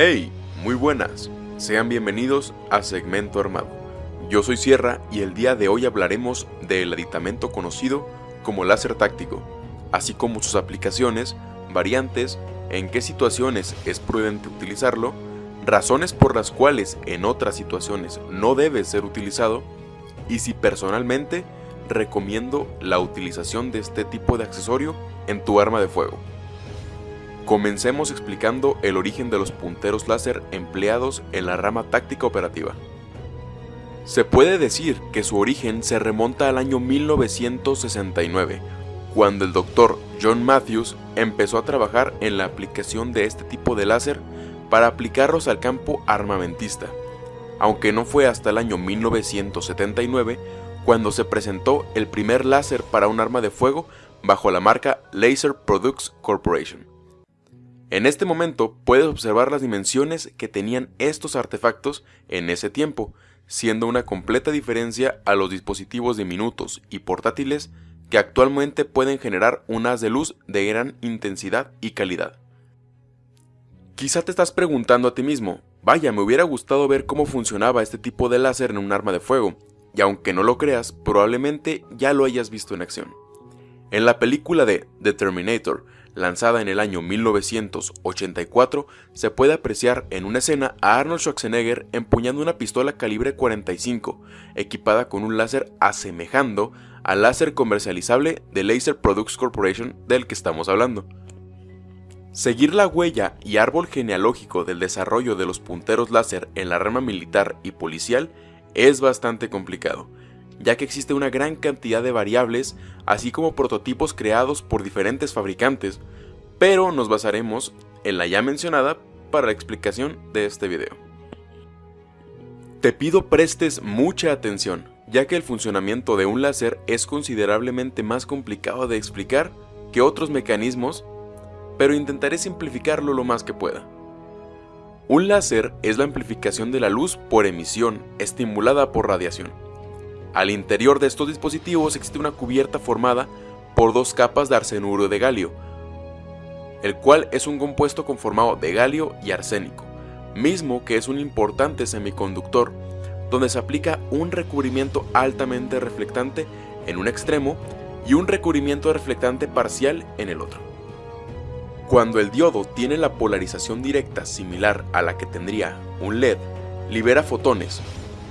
Hey, muy buenas, sean bienvenidos a Segmento Armado. Yo soy Sierra y el día de hoy hablaremos del aditamento conocido como láser táctico, así como sus aplicaciones, variantes, en qué situaciones es prudente utilizarlo, razones por las cuales en otras situaciones no debe ser utilizado y si personalmente recomiendo la utilización de este tipo de accesorio en tu arma de fuego. Comencemos explicando el origen de los punteros láser empleados en la rama táctica operativa. Se puede decir que su origen se remonta al año 1969, cuando el doctor John Matthews empezó a trabajar en la aplicación de este tipo de láser para aplicarlos al campo armamentista, aunque no fue hasta el año 1979 cuando se presentó el primer láser para un arma de fuego bajo la marca Laser Products Corporation. En este momento puedes observar las dimensiones que tenían estos artefactos en ese tiempo, siendo una completa diferencia a los dispositivos diminutos y portátiles que actualmente pueden generar un haz de luz de gran intensidad y calidad. Quizá te estás preguntando a ti mismo, vaya, me hubiera gustado ver cómo funcionaba este tipo de láser en un arma de fuego, y aunque no lo creas, probablemente ya lo hayas visto en acción. En la película de The Terminator, lanzada en el año 1984, se puede apreciar en una escena a Arnold Schwarzenegger empuñando una pistola calibre 45, equipada con un láser asemejando al láser comercializable de Laser Products Corporation del que estamos hablando. Seguir la huella y árbol genealógico del desarrollo de los punteros láser en la rama militar y policial es bastante complicado, ya que existe una gran cantidad de variables, así como prototipos creados por diferentes fabricantes, pero nos basaremos en la ya mencionada para la explicación de este video. Te pido prestes mucha atención, ya que el funcionamiento de un láser es considerablemente más complicado de explicar que otros mecanismos, pero intentaré simplificarlo lo más que pueda. Un láser es la amplificación de la luz por emisión estimulada por radiación. Al interior de estos dispositivos existe una cubierta formada por dos capas de arsenuro de galio, el cual es un compuesto conformado de galio y arsénico, mismo que es un importante semiconductor, donde se aplica un recubrimiento altamente reflectante en un extremo y un recubrimiento reflectante parcial en el otro. Cuando el diodo tiene la polarización directa similar a la que tendría un LED, libera fotones,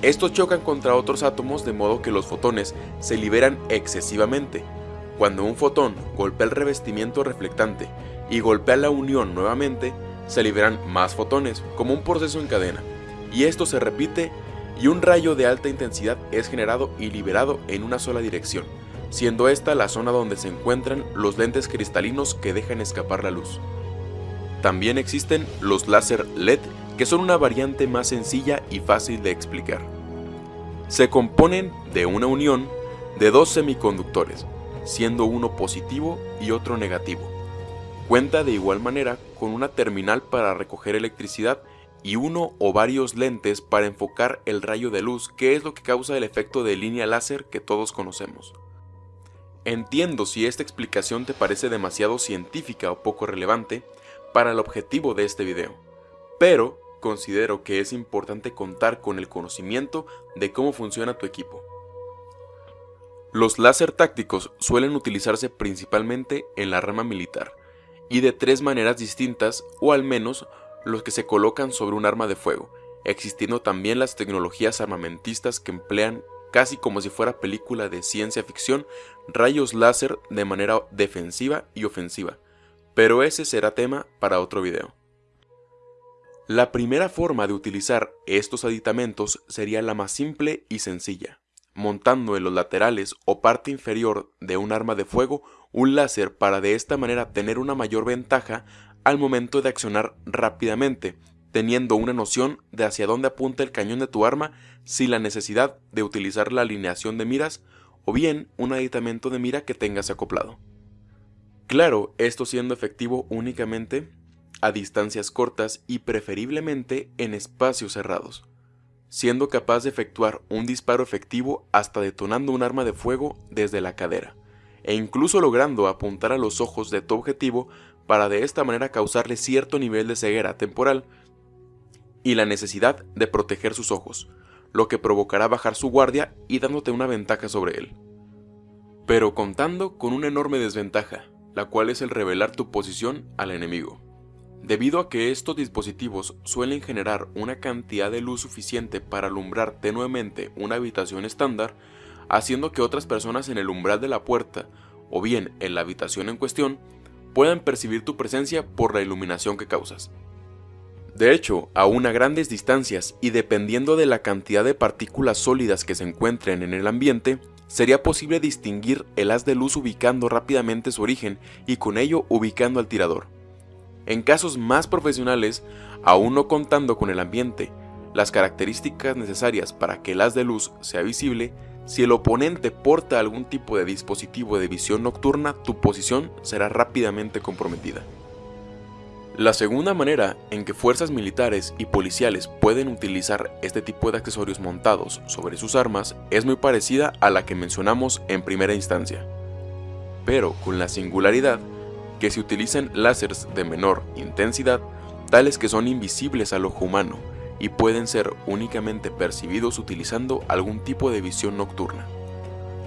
estos chocan contra otros átomos de modo que los fotones se liberan excesivamente. Cuando un fotón golpea el revestimiento reflectante y golpea la unión nuevamente, se liberan más fotones, como un proceso en cadena. Y esto se repite y un rayo de alta intensidad es generado y liberado en una sola dirección, siendo esta la zona donde se encuentran los lentes cristalinos que dejan escapar la luz. También existen los láser LED que son una variante más sencilla y fácil de explicar. Se componen de una unión de dos semiconductores, siendo uno positivo y otro negativo. Cuenta de igual manera con una terminal para recoger electricidad y uno o varios lentes para enfocar el rayo de luz que es lo que causa el efecto de línea láser que todos conocemos. Entiendo si esta explicación te parece demasiado científica o poco relevante para el objetivo de este video, pero considero que es importante contar con el conocimiento de cómo funciona tu equipo. Los láser tácticos suelen utilizarse principalmente en la rama militar, y de tres maneras distintas, o al menos los que se colocan sobre un arma de fuego, existiendo también las tecnologías armamentistas que emplean casi como si fuera película de ciencia ficción, rayos láser de manera defensiva y ofensiva, pero ese será tema para otro video. La primera forma de utilizar estos aditamentos sería la más simple y sencilla, montando en los laterales o parte inferior de un arma de fuego un láser para de esta manera tener una mayor ventaja al momento de accionar rápidamente, teniendo una noción de hacia dónde apunta el cañón de tu arma sin la necesidad de utilizar la alineación de miras o bien un aditamento de mira que tengas acoplado. Claro, esto siendo efectivo únicamente a distancias cortas y preferiblemente en espacios cerrados, siendo capaz de efectuar un disparo efectivo hasta detonando un arma de fuego desde la cadera, e incluso logrando apuntar a los ojos de tu objetivo para de esta manera causarle cierto nivel de ceguera temporal, y la necesidad de proteger sus ojos, lo que provocará bajar su guardia y dándote una ventaja sobre él. Pero contando con una enorme desventaja, la cual es el revelar tu posición al enemigo. Debido a que estos dispositivos suelen generar una cantidad de luz suficiente para alumbrar tenuemente una habitación estándar, haciendo que otras personas en el umbral de la puerta o bien en la habitación en cuestión puedan percibir tu presencia por la iluminación que causas. De hecho, a una grandes distancias y dependiendo de la cantidad de partículas sólidas que se encuentren en el ambiente, sería posible distinguir el haz de luz ubicando rápidamente su origen y con ello ubicando al tirador. En casos más profesionales, aún no contando con el ambiente, las características necesarias para que el haz de luz sea visible, si el oponente porta algún tipo de dispositivo de visión nocturna, tu posición será rápidamente comprometida. La segunda manera en que fuerzas militares y policiales pueden utilizar este tipo de accesorios montados sobre sus armas es muy parecida a la que mencionamos en primera instancia, pero con la singularidad que se utilizan láseres de menor intensidad, tales que son invisibles al ojo humano, y pueden ser únicamente percibidos utilizando algún tipo de visión nocturna,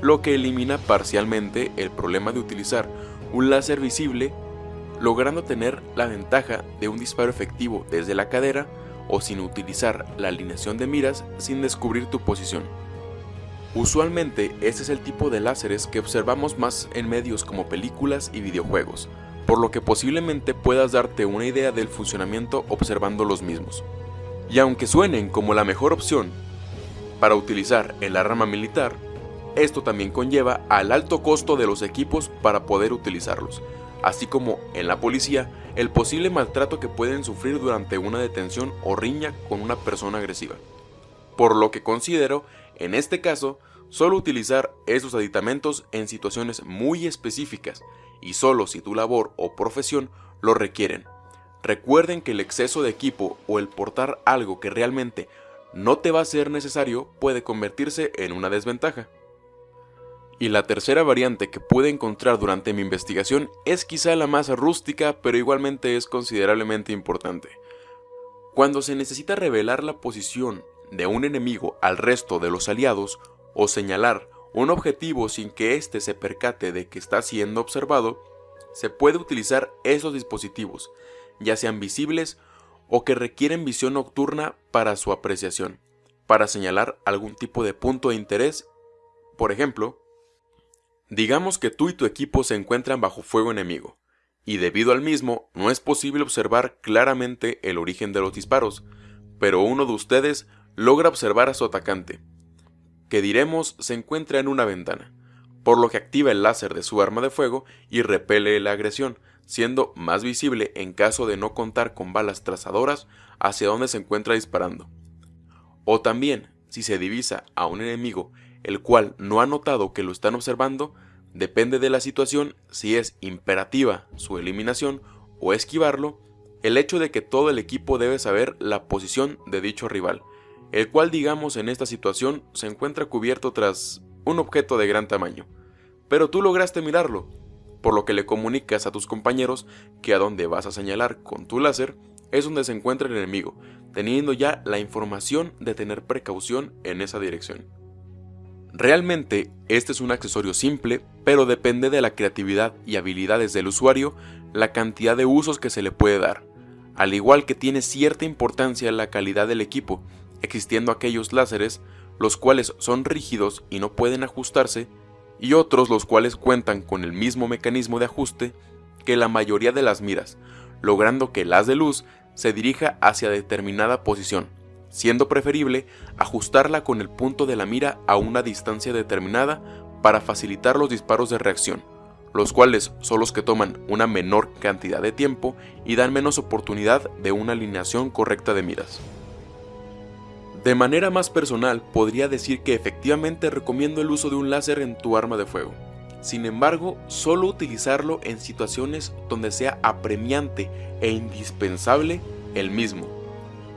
lo que elimina parcialmente el problema de utilizar un láser visible logrando tener la ventaja de un disparo efectivo desde la cadera o sin utilizar la alineación de miras sin descubrir tu posición. Usualmente este es el tipo de láseres que observamos más en medios como películas y videojuegos, por lo que posiblemente puedas darte una idea del funcionamiento observando los mismos. Y aunque suenen como la mejor opción para utilizar en la rama militar, esto también conlleva al alto costo de los equipos para poder utilizarlos, así como en la policía el posible maltrato que pueden sufrir durante una detención o riña con una persona agresiva. Por lo que considero, en este caso, solo utilizar esos aditamentos en situaciones muy específicas y solo si tu labor o profesión lo requieren. Recuerden que el exceso de equipo o el portar algo que realmente no te va a ser necesario puede convertirse en una desventaja. Y la tercera variante que pude encontrar durante mi investigación es quizá la más rústica pero igualmente es considerablemente importante. Cuando se necesita revelar la posición de un enemigo al resto de los aliados o señalar un objetivo sin que éste se percate de que está siendo observado, se puede utilizar esos dispositivos, ya sean visibles o que requieren visión nocturna para su apreciación, para señalar algún tipo de punto de interés. Por ejemplo, digamos que tú y tu equipo se encuentran bajo fuego enemigo, y debido al mismo no es posible observar claramente el origen de los disparos, pero uno de ustedes logra observar a su atacante, que diremos se encuentra en una ventana, por lo que activa el láser de su arma de fuego y repele la agresión, siendo más visible en caso de no contar con balas trazadoras hacia donde se encuentra disparando. O también, si se divisa a un enemigo el cual no ha notado que lo están observando, depende de la situación si es imperativa su eliminación o esquivarlo, el hecho de que todo el equipo debe saber la posición de dicho rival, el cual digamos en esta situación se encuentra cubierto tras un objeto de gran tamaño, pero tú lograste mirarlo, por lo que le comunicas a tus compañeros que a donde vas a señalar con tu láser es donde se encuentra el enemigo, teniendo ya la información de tener precaución en esa dirección. Realmente, este es un accesorio simple, pero depende de la creatividad y habilidades del usuario la cantidad de usos que se le puede dar, al igual que tiene cierta importancia la calidad del equipo, existiendo aquellos láseres los cuales son rígidos y no pueden ajustarse y otros los cuales cuentan con el mismo mecanismo de ajuste que la mayoría de las miras, logrando que el haz de luz se dirija hacia determinada posición, siendo preferible ajustarla con el punto de la mira a una distancia determinada para facilitar los disparos de reacción, los cuales son los que toman una menor cantidad de tiempo y dan menos oportunidad de una alineación correcta de miras. De manera más personal, podría decir que efectivamente recomiendo el uso de un láser en tu arma de fuego. Sin embargo, solo utilizarlo en situaciones donde sea apremiante e indispensable el mismo,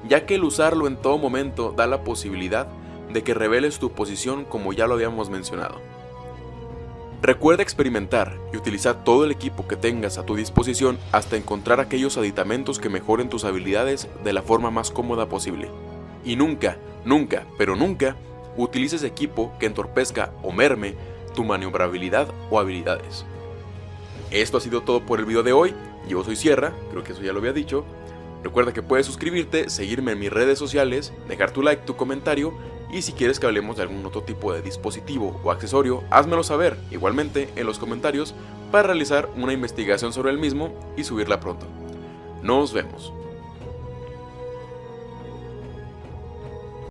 ya que el usarlo en todo momento da la posibilidad de que reveles tu posición como ya lo habíamos mencionado. Recuerda experimentar y utilizar todo el equipo que tengas a tu disposición hasta encontrar aquellos aditamentos que mejoren tus habilidades de la forma más cómoda posible. Y nunca, nunca, pero nunca, utilices equipo que entorpezca o merme tu maniobrabilidad o habilidades. Esto ha sido todo por el video de hoy, yo soy Sierra, creo que eso ya lo había dicho. Recuerda que puedes suscribirte, seguirme en mis redes sociales, dejar tu like, tu comentario y si quieres que hablemos de algún otro tipo de dispositivo o accesorio, házmelo saber igualmente en los comentarios para realizar una investigación sobre el mismo y subirla pronto. Nos vemos.